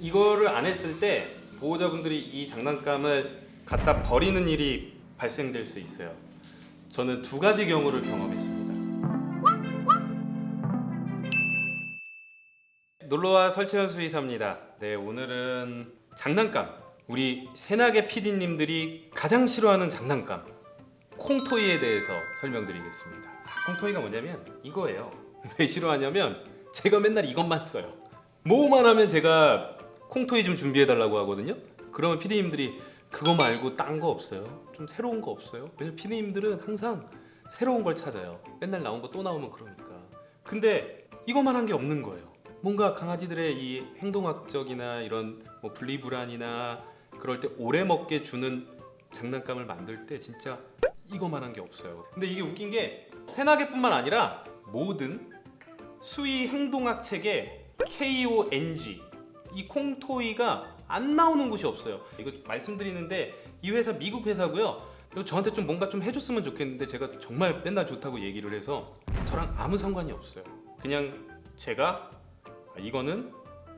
이거를 안 했을 때 보호자분들이 이 장난감을 갖다 버리는 일이 발생될 수 있어요. 저는 두 가지 경우를 경험했습니다. 놀러와 설치현 수의사입니다. 네, 오늘은 장난감. 우리 새나게 PD님들이 가장 싫어하는 장난감. 콩토이에 대해서 설명드리겠습니다. 콩토이가 뭐냐면 이거예요. 왜 싫어하냐면 제가 맨날 이것만 써요. 뭐만 하면 제가 콩토이 좀 준비해 달라고 하거든요. 그러면 PD님들이 그거 말고 딴 거 없어요? 좀 새로운 거 없어요? 왜냐면 PD님들은 항상 새로운 걸 찾아요. 맨날 나온 거 또 나오면 그러니까. 근데 이것만 한 게 없는 거예요. 뭔가 강아지들의 이 행동학적이나 이런 뭐 분리불안이나 그럴 때 오래 먹게 주는 장난감을 만들 때 진짜 이거만 한 게 없어요. 근데 이게 웃긴 게 새나개뿐만 아니라 모든 수의 행동학 책에 KONG 이 콩토이가 안 나오는 곳이 없어요. 이거 말씀드리는데 이 회사 미국 회사고요. 이거 저한테 좀 뭔가 좀 해줬으면 좋겠는데 제가 정말 맨날 좋다고 얘기를 해서 저랑 아무 상관이 없어요. 그냥 제가 아, 이거는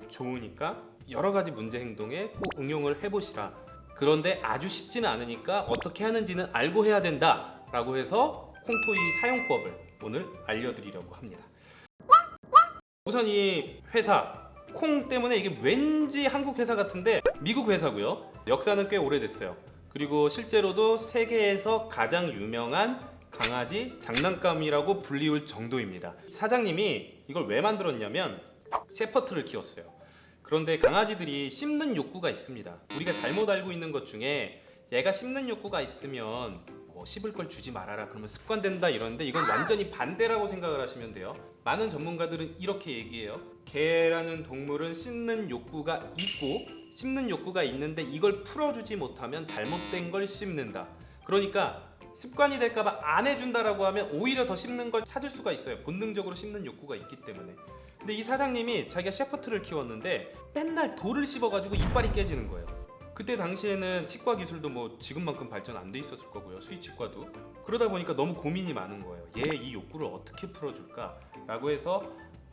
좋으니까 여러 가지 문제 행동에 꼭 응용을 해보시라. 그런데 아주 쉽지는 않으니까 어떻게 하는지는 알고 해야 된다 라고 해서 콩토이 사용법을 오늘 알려드리려고 합니다. 우선 이 회사 콩 때문에 이게 왠지 한국 회사 같은데 미국 회사고요. 역사는 꽤 오래됐어요. 그리고 실제로도 세계에서 가장 유명한 강아지 장난감이라고 불리울 정도입니다. 사장님이 이걸 왜 만들었냐면 셰퍼트를 키웠어요. 그런데 강아지들이 씹는 욕구가 있습니다. 우리가 잘못 알고 있는 것 중에 얘가 씹는 욕구가 있으면 뭐 씹을 걸 주지 말아라 그러면 습관된다 이러는데 이건 완전히 반대라고 생각을 하시면 돼요. 많은 전문가들은 이렇게 얘기해요. 개라는 동물은 씹는 욕구가 있고 씹는 욕구가 있는데 이걸 풀어주지 못하면 잘못된 걸 씹는다. 그러니까 습관이 될까봐 안 해준다라고 하면 오히려 더 씹는 걸 찾을 수가 있어요. 본능적으로 씹는 욕구가 있기 때문에. 근데 이 사장님이 자기가 셰퍼트를 키웠는데 맨날 돌을 씹어가지고 이빨이 깨지는 거예요. 그때 당시에는 치과 기술도 뭐 지금만큼 발전 안 돼 있었을 거고요. 수의치과도. 그러다 보니까 너무 고민이 많은 거예요. 얘 이 욕구를 어떻게 풀어줄까 라고 해서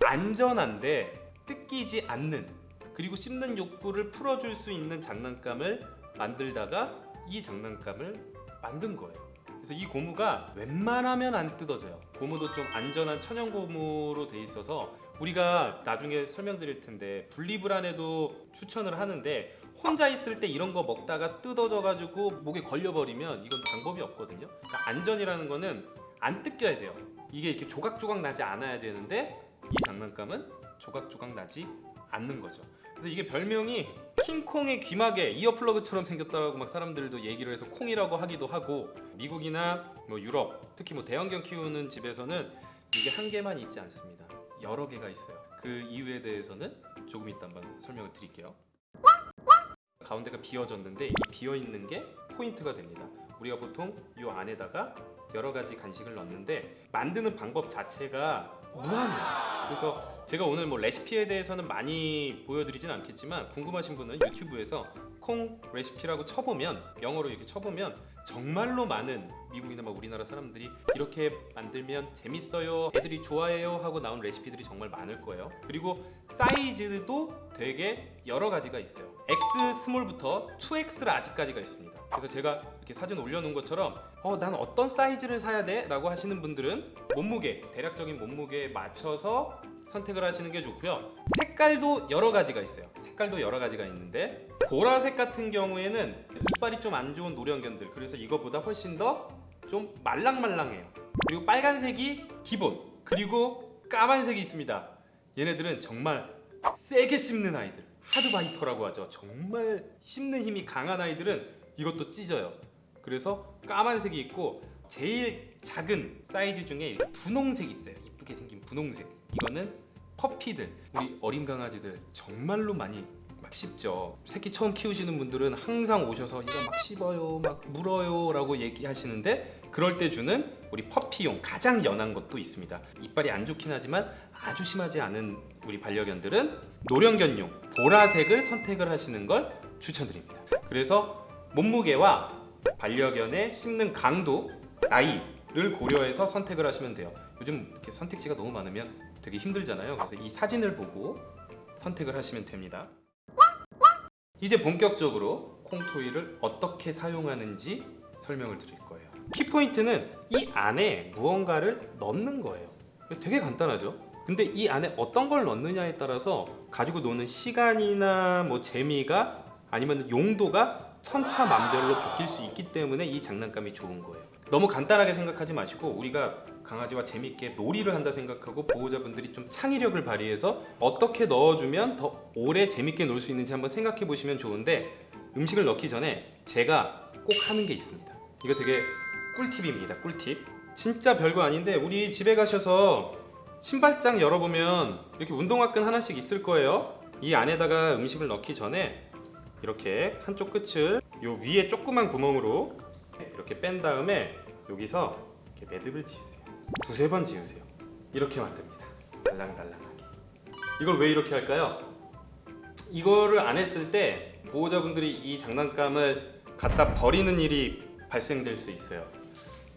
안전한데 뜯기지 않는 그리고 씹는 욕구를 풀어줄 수 있는 장난감을 만들다가 이 장난감을 만든 거예요. 그래서 이 고무가 웬만하면 안 뜯어져요. 고무도 좀 안전한 천연 고무로 돼 있어서 우리가 나중에 설명드릴 텐데 분리불안에도 추천을 하는데 혼자 있을 때 이런 거 먹다가 뜯어져 가지고 목에 걸려버리면 이건 방법이 없거든요. 그러니까 안전이라는 거는 안 뜯겨야 돼요. 이게 이렇게 조각조각 나지 않아야 되는데 이 장난감은 조각조각 나지 않는 거죠. 그래서 이게 별명이 킹콩의 귀마개 이어플러그처럼 생겼다고 막 사람들도 얘기를 해서 콩이라고 하기도 하고 미국이나 뭐 유럽 특히 뭐 대형견 키우는 집에서는 이게 한 개만 있지 않습니다. 여러 개가 있어요. 그 이유에 대해서는 조금 이따 한번 설명을 드릴게요. 가운데가 비어졌는데 이 비어 있는 게 포인트가 됩니다. 우리가 보통 이 안에다가 여러 가지 간식을 넣는데 만드는 방법 자체가 무한해요. 그래서 제가 오늘 뭐 레시피에 대해서는 많이 보여드리진 않겠지만 궁금하신 분은 유튜브에서 KONG recipe라고 쳐보면 영어로 이렇게 쳐보면 정말로 많은 미국이나 막 우리나라 사람들이 이렇게 만들면 재밌어요 애들이 좋아해요 하고 나온 레시피들이 정말 많을 거예요. 그리고 사이즈도 되게 여러 가지가 있어요. X 스몰부터 2X를 아직까지가 있습니다. 그래서 제가 이렇게 사진 올려놓은 것처럼 어, 난 어떤 사이즈를 사야 돼? 라고 하시는 분들은 몸무게 대략적인 몸무게에 맞춰서 선택을 하시는 게 좋고요. 색깔도 여러 가지가 있어요 색깔도 여러 가지가 있는데 보라색 같은 경우에는 이빨이 좀 안 좋은 노령견들 그래서 이거보다 훨씬 더 좀 말랑말랑해요. 그리고 빨간색이 기본 그리고 까만색이 있습니다. 얘네들은 정말 세게 씹는 아이들 하드바이터라고 하죠. 정말 씹는 힘이 강한 아이들은 이것도 찢어요. 그래서 까만색이 있고 제일 작은 사이즈 중에 분홍색이 있어요. 이쁘게 생긴 분홍색. 이거는 퍼피들 우리 어린 강아지들 정말로 많이 막 씹죠. 새끼 처음 키우시는 분들은 항상 오셔서 이거 막 씹어요 막 물어요 라고 얘기하시는데 그럴 때 주는 우리 퍼피용 가장 연한 것도 있습니다. 이빨이 안 좋긴 하지만 아주 심하지 않은 우리 반려견들은 노령견용 보라색을 선택을 하시는 걸 추천드립니다. 그래서 몸무게와 반려견의 씹는 강도 나이를 고려해서 선택을 하시면 돼요 요즘 이렇게 선택지가 너무 많으면 되게 힘들잖아요 그래서 이 사진을 보고 선택을 하시면 됩니다 이제 본격적으로 콩토이를 어떻게 사용하는지 설명을 드릴 거예요. 키포인트는 이 안에 무언가를 넣는 거예요. 되게 간단하죠? 근데 이 안에 어떤 걸 넣느냐에 따라서 가지고 노는 시간이나 뭐 재미가 아니면 용도가 천차만별로 바뀔 수 있기 때문에 이 장난감이 좋은 거예요. 너무 간단하게 생각하지 마시고 우리가 강아지와 재밌게 놀이를 한다 생각하고 보호자분들이 좀 창의력을 발휘해서 어떻게 넣어주면 더 오래 재밌게 놀 수 있는지 한번 생각해 보시면 좋은데 음식을 넣기 전에 제가 꼭 하는 게 있습니다. 이거 되게 꿀팁입니다. 꿀팁. 진짜 별거 아닌데 우리 집에 가셔서 신발장 열어보면 이렇게 운동화끈 하나씩 있을 거예요. 이 안에다가 음식을 넣기 전에 이렇게 한쪽 끝을 요 위에 조그만 구멍으로 이렇게 뺀 다음에 여기서 이렇게 매듭을 지으세요. 두세 번 지으세요. 이렇게 만듭니다. 달랑달랑하게. 이걸 왜 이렇게 할까요? 이거를 안 했을 때 보호자분들이 이 장난감을 갖다 버리는 일이 발생될 수 있어요.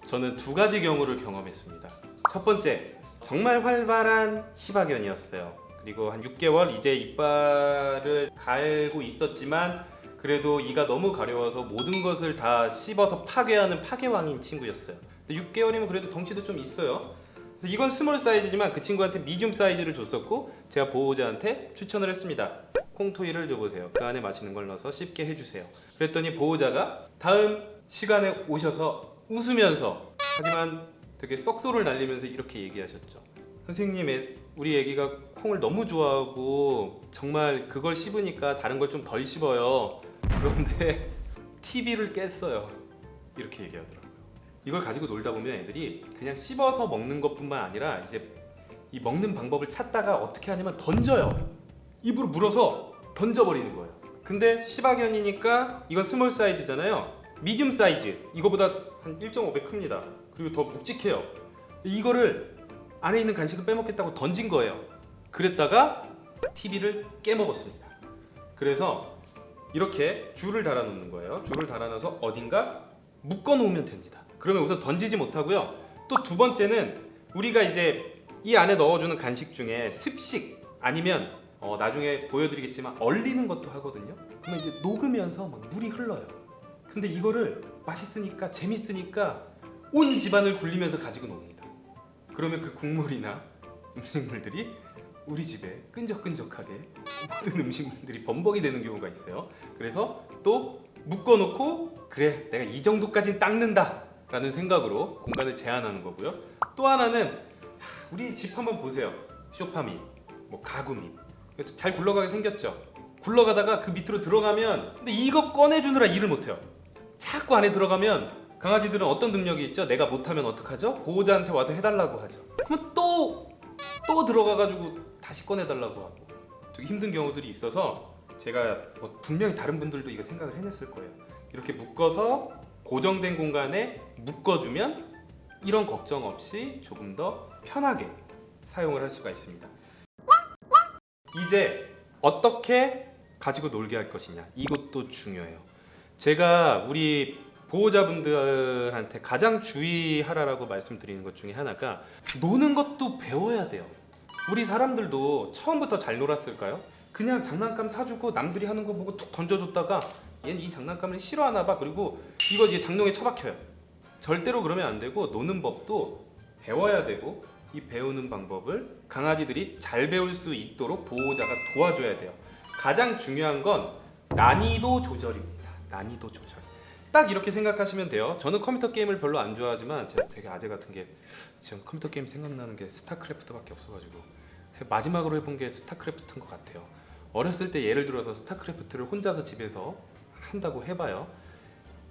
저는 두 가지 경우를 경험했습니다. 첫 번째, 정말 활발한 시바견이었어요. 그리고 한 6개월 이제 이빨을 갈고 있었지만 그래도 이가 너무 가려워서 모든 것을 다 씹어서 파괴하는 파괴왕인 친구였어요. 근데 6개월이면 그래도 덩치도 좀 있어요. 이건 small 사이즈지만 그 친구한테 medium 사이즈를 줬었고 제가 보호자한테 추천을 했습니다. KONG toy를 줘보세요. 그 안에 맛있는 걸 넣어서 씹게 해주세요. 그랬더니 보호자가 다음 시간에 오셔서 웃으면서 하지만 되게 썩소를 날리면서 이렇게 얘기하셨죠. 선생님, 애- 우리 애기가 콩을 너무 좋아하고 정말 그걸 씹으니까 다른 걸 좀 덜 씹어요. 그런데 TV를 깼어요. 이렇게 얘기하더라고요. 이걸 가지고 놀다 보면 애들이 그냥 씹어서 먹는 것뿐만 아니라 이제 이 먹는 방법을 찾다가 어떻게 하냐면 던져요. 입으로 물어서 던져버리는 거예요. 근데 시바견이니까 이건 small 사이즈잖아요. medium 사이즈 이거보다 한 1.5배 큽니다. 그리고 더 묵직해요. 이거를 안에 있는 간식을 빼먹겠다고 던진 거예요. 그랬다가 TV를 깨먹었습니다. 그래서 이렇게 줄을 달아 놓는 거예요. 줄을 달아 놔서 어딘가 묶어 놓으면 됩니다. 그러면 우선 던지지 못하고요. 또 두 번째는 우리가 이제 이 안에 넣어주는 간식 중에 습식 아니면 어, 나중에 보여드리겠지만 얼리는 것도 하거든요. 그러면 이제 녹으면서 막 물이 흘러요. 근데 이거를 맛있으니까 재밌으니까 온 집안을 굴리면서 가지고 놉니다. 그러면 그 국물이나 음식물들이 우리 집에 끈적끈적하게 모든 음식물들이 범벅이 되는 경우가 있어요. 그래서 또 묶어놓고 그래 내가 이 정도까지 닦는다 라는 생각으로 공간을 제한하는 거고요. 또 하나는 하, 우리 집 한번 보세요. 소파 밑, 뭐 가구 밑. 잘 굴러가게 생겼죠. 굴러가다가 그 밑으로 들어가면 근데 이거 꺼내주느라 일을 못해요. 자꾸 안에 들어가면 강아지들은 어떤 능력이 있죠? 내가 못하면 어떡하죠? 보호자한테 와서 해달라고 하죠. 그러면 또 또 들어가가지고 다시 꺼내달라고 하고 되게 힘든 경우들이 있어서 제가 뭐 분명히 다른 분들도 이거 생각을 해냈을 거예요. 이렇게 묶어서 고정된 공간에 묶어주면 이런 걱정 없이 조금 더 편하게 사용을 할 수가 있습니다. 이제 어떻게 가지고 놀게 할 것이냐 이것도 중요해요. 제가 우리 보호자분들한테 가장 주의하라라고 말씀드리는 것 중에 하나가 노는 것도 배워야 돼요. 우리 사람들도 처음부터 잘 놀았을까요? 그냥 장난감 사주고 남들이 하는 거 보고 툭 던져줬다가 얘는 이 장난감을 싫어하나 봐 그리고 이거 이제 장롱에 처박혀요. 절대로 그러면 안 되고 노는 법도 배워야 되고 이 배우는 방법을 강아지들이 잘 배울 수 있도록 보호자가 도와줘야 돼요. 가장 중요한 건 난이도 조절입니다. 난이도 조절. 딱 이렇게 생각하시면 돼요. 저는 컴퓨터 게임을 별로 안 좋아하지만 제가 되게 아재 같은 게 지금 컴퓨터 게임 생각나는 게 스타크래프트밖에 없어가지고 마지막으로 해본 게 스타크래프트인 것 같아요. 어렸을 때 예를 들어서 스타크래프트를 혼자서 집에서 한다고 해봐요.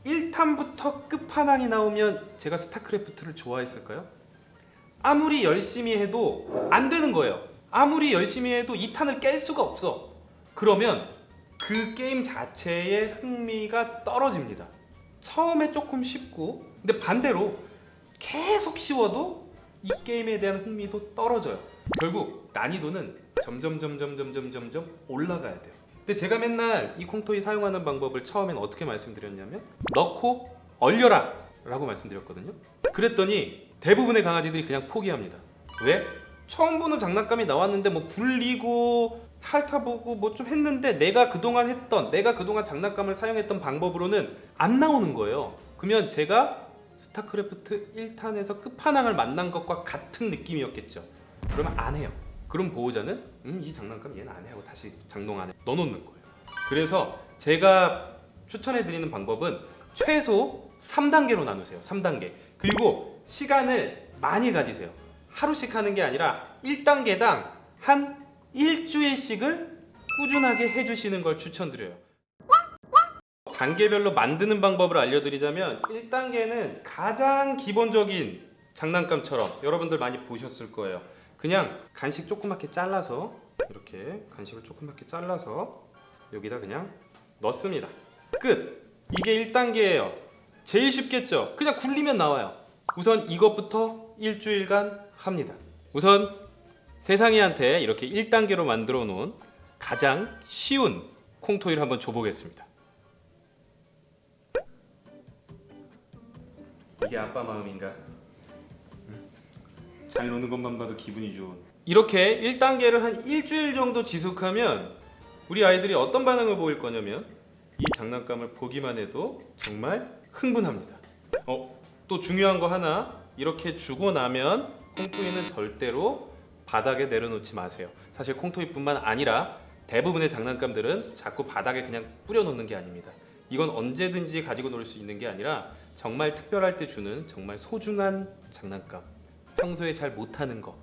1탄부터 끝판왕이 나오면 제가 스타크래프트를 좋아했을까요? 아무리 열심히 해도 안 되는 거예요. 아무리 열심히 해도 2탄을 깰 수가 없어. 그러면 그 게임 자체의 흥미가 떨어집니다. 처음에 조금 쉽고 근데 반대로 계속 쉬워도 이 게임에 대한 흥미도 떨어져요. 결국 난이도는 점점 점점 점점 점점 올라가야 돼요. 근데 제가 맨날 이 콩토이 사용하는 방법을 처음엔 어떻게 말씀드렸냐면 넣고 얼려라 라고 말씀드렸거든요. 그랬더니 대부분의 강아지들이 그냥 포기합니다. 왜? 처음 보는 장난감이 나왔는데 뭐 굴리고 핥아보고 뭐 좀 했는데 내가 그동안 했던 내가 그동안 장난감을 사용했던 방법으로는 안 나오는 거예요. 그러면 제가 스타크래프트 1탄에서 끝판왕을 만난 것과 같은 느낌이었겠죠. 그러면 안 해요. 그럼 보호자는 음, 이 장난감 얘는 안 해 하고 다시 장롱 안에 넣어놓는 거예요. 그래서 제가 추천해 드리는 방법은 최소 3단계로 나누세요. 3단계. 그리고 시간을 많이 가지세요. 하루씩 하는 게 아니라 1단계당 한 일주일씩을 꾸준하게 해주시는 걸 추천드려요. 단계별로 만드는 방법을 알려드리자면 1단계는 가장 기본적인 장난감처럼 여러분들 많이 보셨을 거예요. 그냥 간식 조그맣게 잘라서 이렇게 간식을 조그맣게 잘라서 여기다 그냥 넣습니다. 끝! 이게 1단계예요. 제일 쉽겠죠? 그냥 굴리면 나와요. 우선 이것부터 일주일간 합니다. 우선 세상이한테 이렇게 1단계로 만들어 놓은 가장 쉬운 콩토이를 한번 줘보겠습니다. 이게 아빠 마음인가? 응? 잘 노는 것만 봐도 기분이 좋은. 이렇게 1단계를 한 일주일 정도 지속하면 우리 아이들이 어떤 반응을 보일 거냐면 이 장난감을 보기만 해도 정말 흥분합니다. 어, 또 중요한 거 하나 이렇게 주고 나면 콩토이는 절대로 바닥에 내려놓지 마세요. 사실 콩토이뿐만 아니라 대부분의 장난감들은 자꾸 바닥에 그냥 뿌려놓는 게 아닙니다. 이건 언제든지 가지고 놀 수 있는 게 아니라 정말 특별할 때 주는 정말 소중한 장난감. 평소에 잘 못하는 거.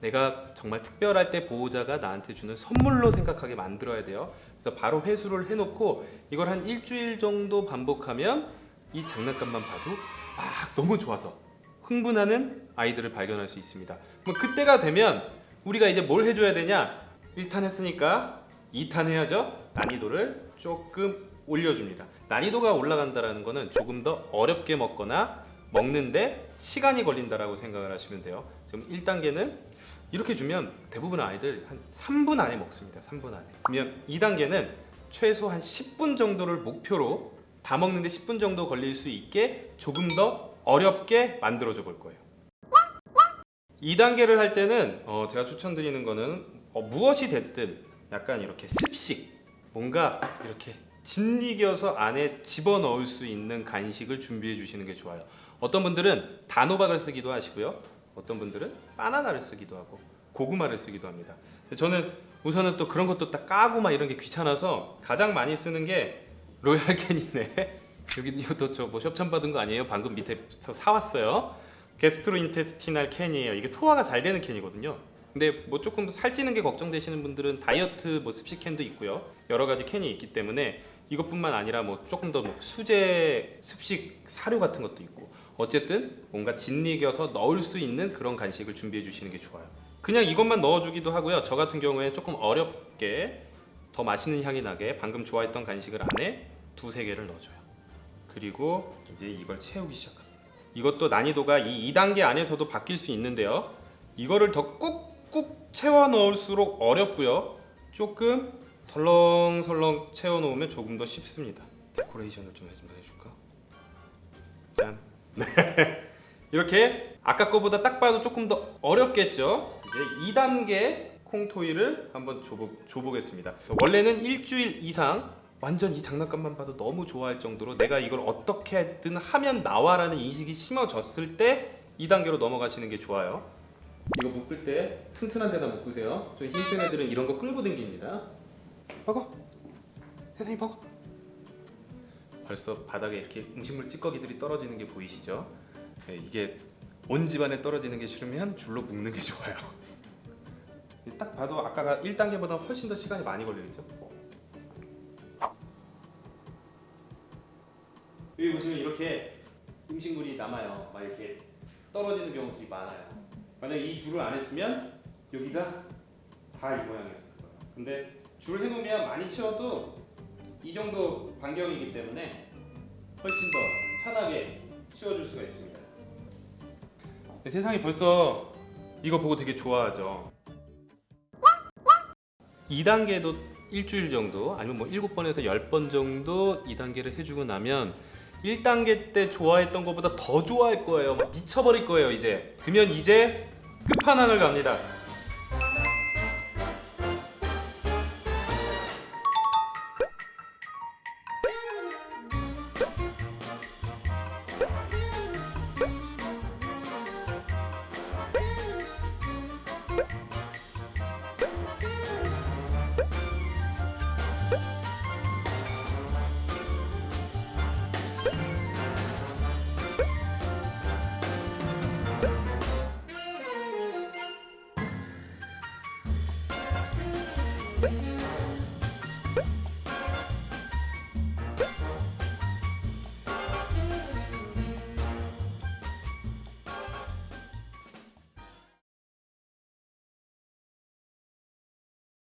내가 정말 특별할 때 보호자가 나한테 주는 선물로 생각하게 만들어야 돼요. 그래서 바로 회수를 해놓고 이걸 한 일주일 정도 반복하면 이 장난감만 봐도 막 너무 좋아서 흥분하는 아이들을 발견할 수 있습니다. 그럼 그때가 되면 우리가 이제 뭘 해줘야 되냐? 1탄 했으니까 2탄 해야죠. 난이도를 조금 올려줍니다. 난이도가 올라간다라는 거는 조금 더 어렵게 먹거나 먹는데 시간이 걸린다라고 생각을 하시면 돼요. 지금 1단계는 이렇게 주면 대부분 아이들 한 3분 안에 먹습니다. 3분 안에. 그러면 2단계는 최소 한 10분 정도를 목표로 다 먹는데 10분 정도 걸릴 수 있게 조금 더 어렵게 만들어줘 볼 거예요. 2단계를 할 때는 어, 제가 추천드리는 거는 어, 무엇이 됐든 약간 이렇게 습식 뭔가 이렇게 짓이겨서 안에 집어넣을 수 있는 간식을 준비해 주시는 게 좋아요. 어떤 분들은 단호박을 쓰기도 하시고요. 어떤 분들은 바나나를 쓰기도 하고 고구마를 쓰기도 합니다. 저는 우선은 또 그런 것도 딱 까고 막 이런 게 귀찮아서 가장 많이 쓰는 게 로얄캐닌에. 여기도 이것도 저 뭐 협찬 받은 거 아니에요? 방금 밑에서 사왔어요. gastrointestinal 캔이에요. 이게 소화가 잘 되는 캔이거든요. 근데 뭐 조금 살찌는 게 걱정되시는 분들은 다이어트 뭐 습식 캔도 있고요. 여러 가지 캔이 있기 때문에 이것뿐만 아니라 뭐 조금 더 뭐 수제 습식 사료 같은 것도 있고 어쨌든 뭔가 짓이겨서 넣을 수 있는 그런 간식을 준비해 주시는 게 좋아요. 그냥 이것만 넣어주기도 하고요. 저 같은 경우에 조금 어렵게 더 맛있는 향이 나게 방금 좋아했던 간식을 안에 두세 개를 넣어줘요. 그리고 이제 이걸 채우기 시작합니다. 이것도 난이도가 이 2단계 안에서도 바뀔 수 있는데요. 이거를 더 꾹꾹 채워 넣을수록 어렵고요. 조금 설렁설렁 채워 놓으면 조금 더 쉽습니다. 데코레이션을 좀 해줄까? 짠. 네. 이렇게 아까 거보다 딱 봐도 조금 더 어렵겠죠? 이제 2단계 콩토이를 한번 줘보, 줘보겠습니다. 원래는 일주일 이상 완전 이 장난감만 봐도 너무 좋아할 정도로 내가 이걸 어떻게든 하면 나와라는 인식이 심어졌을 때 2단계로 넘어가시는 게 좋아요. 이거 묶을 때 튼튼한 데다 묶으세요. 저 흰색 애들은 이런 거 끌고 댕깁니다. 먹어. 세상이 먹어. 벌써 바닥에 이렇게 음식물 찌꺼기들이 떨어지는 게 보이시죠? 네, 이게 온 집안에 떨어지는 게 싫으면 줄로 묶는 게 좋아요. 딱 봐도 아까 1단계보다 훨씬 더 시간이 많이 걸리겠죠? 여기 보시면 이렇게 음식물이 남아요. 막 이렇게 떨어지는 경우들이 많아요. 만약 이 줄을 안 했으면 여기가 다 이 모양이었을 거예요. 근데 줄 해놓으면 많이 치워도 이 정도 반경이기 때문에 훨씬 더 편하게 치워줄 수가 있습니다. 네, 세상이 벌써 이거 보고 되게 좋아하죠. 2단계도 일주일 정도 아니면 뭐 7번에서 10번 정도 2단계를 해주고 나면 1단계 때 좋아했던 것보다 더 좋아할 거예요. 미쳐버릴 거예요 이제. 그러면 이제 끝판왕을 갑니다. Thank